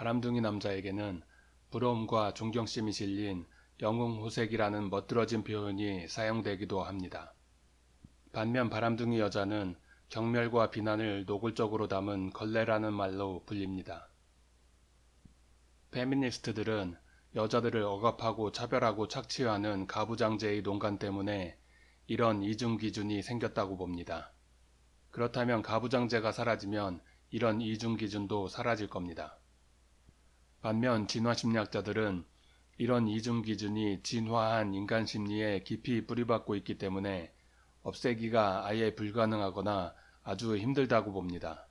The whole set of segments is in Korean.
바람둥이 남자에게는 부러움과 존경심이 실린 영웅호색이라는 멋들어진 표현이 사용되기도 합니다. 반면 바람둥이 여자는 경멸과 비난을 노골적으로 담은 걸레라는 말로 불립니다. 페미니스트들은 여자들을 억압하고 차별하고 착취하는 가부장제의 농간 때문에 이런 이중 기준이 생겼다고 봅니다. 그렇다면 가부장제가 사라지면 이런 이중 기준도 사라질 겁니다. 반면 진화심리학자들은 이런 이중 기준이 진화한 인간 심리에 깊이 뿌리박고 있기 때문에 없애기가 아예 불가능하거나 아주 힘들다고 봅니다.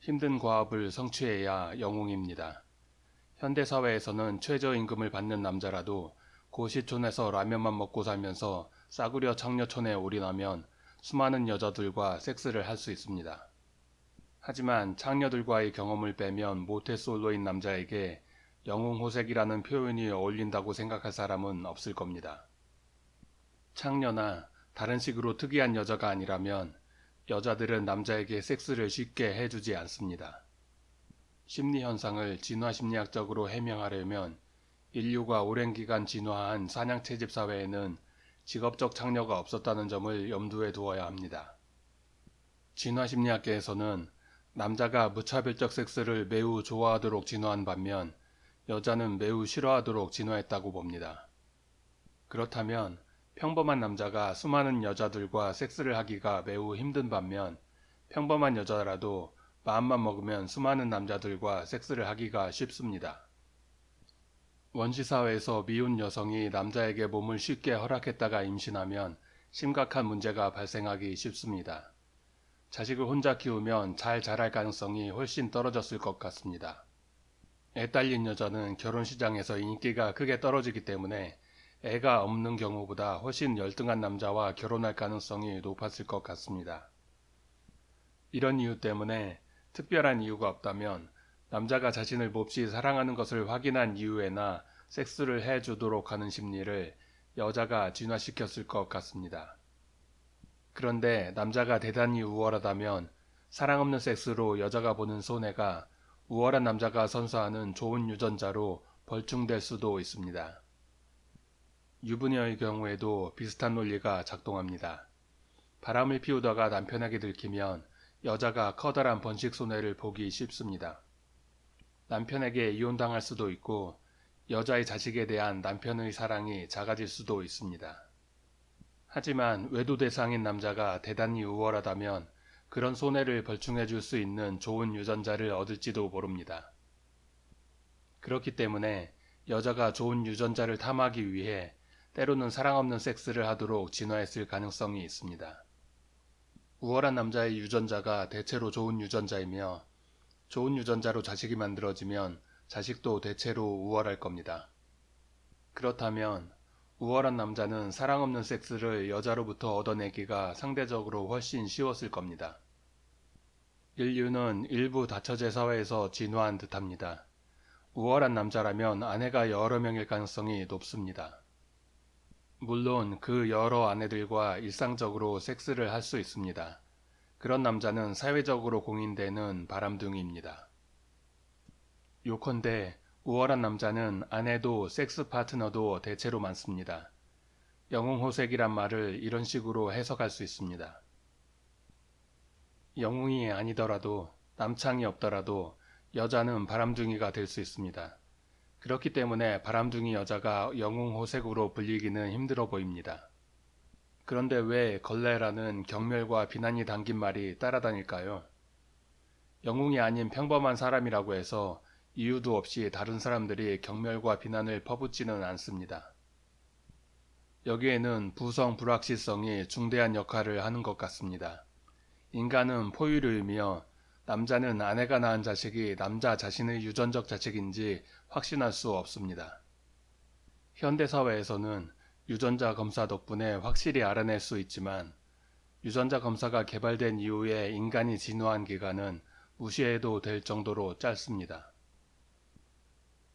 힘든 과업을 성취해야 영웅입니다. 현대사회에서는 최저임금을 받는 남자라도 고시촌에서 라면만 먹고 살면서 싸구려 창녀촌에 올인하면 수많은 여자들과 섹스를 할 수 있습니다. 하지만 창녀들과의 경험을 빼면 모태솔로인 남자에게 영웅호색이라는 표현이 어울린다고 생각할 사람은 없을 겁니다. 창녀나 다른 식으로 특이한 여자가 아니라면 여자들은 남자에게 섹스를 쉽게 해주지 않습니다. 심리현상을 진화심리학적으로 해명하려면 인류가 오랜 기간 진화한 사냥채집 사회에는 직업적 창녀가 없었다는 점을 염두에 두어야 합니다. 진화심리학계에서는 남자가 무차별적 섹스를 매우 좋아하도록 진화한 반면 여자는 매우 싫어하도록 진화했다고 봅니다. 그렇다면 평범한 남자가 수많은 여자들과 섹스를 하기가 매우 힘든 반면 평범한 여자라도 마음만 먹으면 수많은 남자들과 섹스를 하기가 쉽습니다. 원시사회에서 미운 여성이 남자에게 몸을 쉽게 허락했다가 임신하면 심각한 문제가 발생하기 쉽습니다. 자식을 혼자 키우면 잘 자랄 가능성이 훨씬 떨어졌을 것 같습니다. 애 딸린 여자는 결혼 시장에서 인기가 크게 떨어지기 때문에 애가 없는 경우보다 훨씬 열등한 남자와 결혼할 가능성이 높았을 것 같습니다. 이런 이유 때문에 특별한 이유가 없다면 남자가 자신을 몹시 사랑하는 것을 확인한 이후에나 섹스를 해주도록 하는 심리를 여자가 진화시켰을 것 같습니다. 그런데 남자가 대단히 우월하다면 사랑 없는 섹스로 여자가 보는 손해가 우월한 남자가 선사하는 좋은 유전자로 벌충될 수도 있습니다. 유부녀의 경우에도 비슷한 논리가 작동합니다. 바람을 피우다가 남편에게 들키면 여자가 커다란 번식 손해를 보기 쉽습니다. 남편에게 이혼당할 수도 있고 여자의 자식에 대한 남편의 사랑이 작아질 수도 있습니다. 하지만 외도 대상인 남자가 대단히 우월하다면 그런 손해를 벌충해 줄 수 있는 좋은 유전자를 얻을지도 모릅니다. 그렇기 때문에 여자가 좋은 유전자를 탐하기 위해 때로는 사랑 없는 섹스를 하도록 진화했을 가능성이 있습니다. 우월한 남자의 유전자가 대체로 좋은 유전자이며 좋은 유전자로 자식이 만들어지면 자식도 대체로 우월할 겁니다. 그렇다면 우월한 남자는 사랑 없는 섹스를 여자로부터 얻어내기가 상대적으로 훨씬 쉬웠을 겁니다. 인류는 일부 다처제 사회에서 진화한 듯합니다. 우월한 남자라면 아내가 여러 명일 가능성이 높습니다. 물론 그 여러 아내들과 일상적으로 섹스를 할 수 있습니다. 그런 남자는 사회적으로 공인되는 바람둥이입니다. 요컨대 우월한 남자는 아내도 섹스 파트너도 대체로 많습니다. 영웅호색이란 말을 이런 식으로 해석할 수 있습니다. 영웅이 아니더라도 남창이 없더라도 여자는 바람둥이가 될 수 있습니다. 그렇기 때문에 바람둥이 여자가 영웅호색으로 불리기는 힘들어 보입니다. 그런데 왜 걸레라는 경멸과 비난이 담긴 말이 따라다닐까요? 영웅이 아닌 평범한 사람이라고 해서 이유도 없이 다른 사람들이 경멸과 비난을 퍼붓지는 않습니다. 여기에는 부성 불확실성이 중대한 역할을 하는 것 같습니다. 인간은 포유류이며 남자는 아내가 낳은 자식이 남자 자신의 유전적 자식인지 확신할 수 없습니다. 현대사회에서는 유전자 검사 덕분에 확실히 알아낼 수 있지만 유전자 검사가 개발된 이후에 인간이 진화한 기간은 무시해도 될 정도로 짧습니다.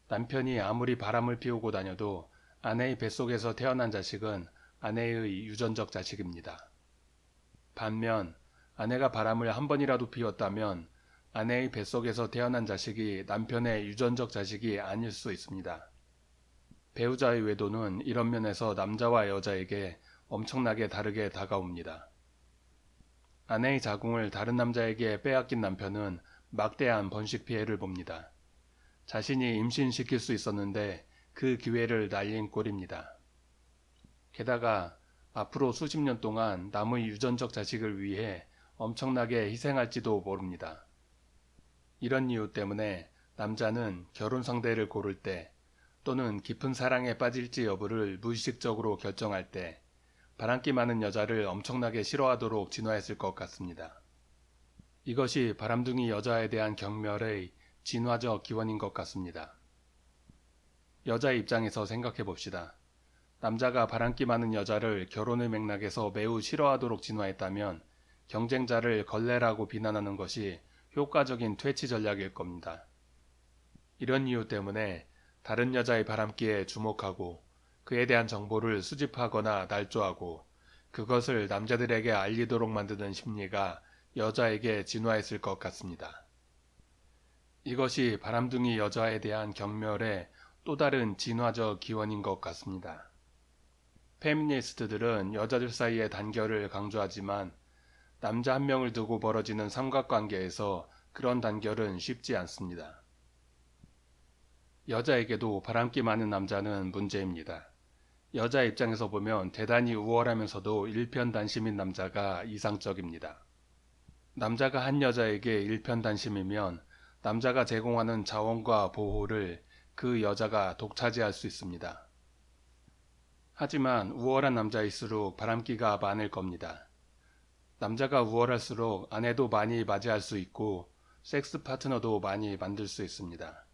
남편이 아무리 바람을 피우고 다녀도 아내의 뱃속에서 태어난 자식은 아내의 유전적 자식입니다. 반면 아내가 바람을 한 번이라도 피웠다면 아내의 뱃속에서 태어난 자식이 남편의 유전적 자식이 아닐 수 있습니다. 배우자의 외도는 이런 면에서 남자와 여자에게 엄청나게 다르게 다가옵니다. 아내의 자궁을 다른 남자에게 빼앗긴 남편은 막대한 번식 피해를 봅니다. 자신이 임신시킬 수 있었는데 그 기회를 날린 꼴입니다. 게다가 앞으로 수십 년 동안 남의 유전적 자식을 위해 엄청나게 희생할지도 모릅니다. 이런 이유 때문에 남자는 결혼 상대를 고를 때 또는 깊은 사랑에 빠질지 여부를 무의식적으로 결정할 때 바람기 많은 여자를 엄청나게 싫어하도록 진화했을 것 같습니다. 이것이 바람둥이 여자에 대한 경멸의 진화적 기원인 것 같습니다. 여자의 입장에서 생각해 봅시다. 남자가 바람기 많은 여자를 결혼의 맥락에서 매우 싫어하도록 진화했다면 경쟁자를 걸레라고 비난하는 것이 효과적인 퇴치 전략일 겁니다. 이런 이유 때문에 다른 여자의 바람기에 주목하고 그에 대한 정보를 수집하거나 날조하고 그것을 남자들에게 알리도록 만드는 심리가 여자에게 진화했을 것 같습니다. 이것이 바람둥이 여자에 대한 경멸의 또 다른 진화적 기원인 것 같습니다. 페미니스트들은 여자들 사이의 단결을 강조하지만 남자 한 명을 두고 벌어지는 삼각관계에서 그런 단결은 쉽지 않습니다. 여자에게도 바람기 많은 남자는 문제입니다. 여자 입장에서 보면 대단히 우월하면서도 일편단심인 남자가 이상적입니다. 남자가 한 여자에게 일편단심이면 남자가 제공하는 자원과 보호를 그 여자가 독차지할 수 있습니다. 하지만 우월한 남자일수록 바람기가 많을 겁니다. 남자가 우월할수록 아내도 많이 맞이할 수 있고 섹스 파트너도 많이 만들 수 있습니다.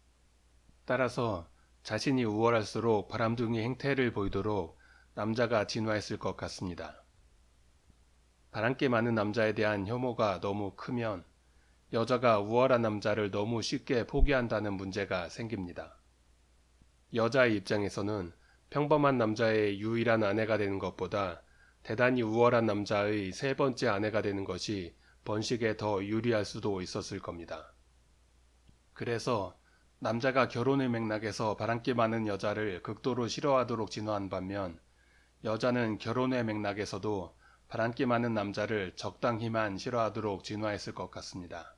따라서 자신이 우월할수록 바람둥이 행태를 보이도록 남자가 진화했을 것 같습니다. 바람기 많은 남자에 대한 혐오가 너무 크면 여자가 우월한 남자를 너무 쉽게 포기한다는 문제가 생깁니다. 여자의 입장에서는 평범한 남자의 유일한 아내가 되는 것보다 대단히 우월한 남자의 세 번째 아내가 되는 것이 번식에 더 유리할 수도 있었을 겁니다. 그래서 남자가 결혼의 맥락에서 바람기 많은 여자를 극도로 싫어하도록 진화한 반면 여자는 결혼의 맥락에서도 바람기 많은 남자를 적당히만 싫어하도록 진화했을 것 같습니다.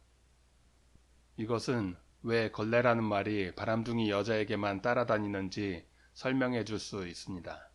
이것은 왜 걸레라는 말이 바람둥이 여자에게만 따라다니는지 설명해 줄 수 있습니다.